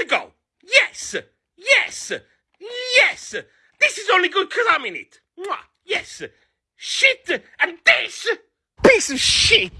to go. Yes, yes, yes. This is only good because I'm in it. Mwah. Yes. Shit and this piece of shit.